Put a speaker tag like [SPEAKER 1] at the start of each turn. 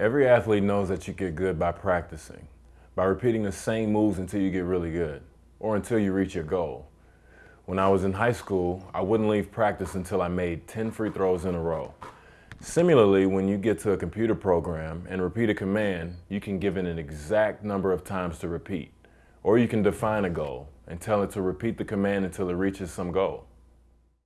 [SPEAKER 1] Every athlete knows that you get good by practicing, by repeating the same moves until you get really good, or until you reach your goal. When I was in high school, I wouldn't leave practice until I made 10 free throws in a row. Similarly, when you get to a computer program and repeat a command, you can give it an exact number of times to repeat. Or you can define a goal and tell it to repeat the command until it reaches some goal.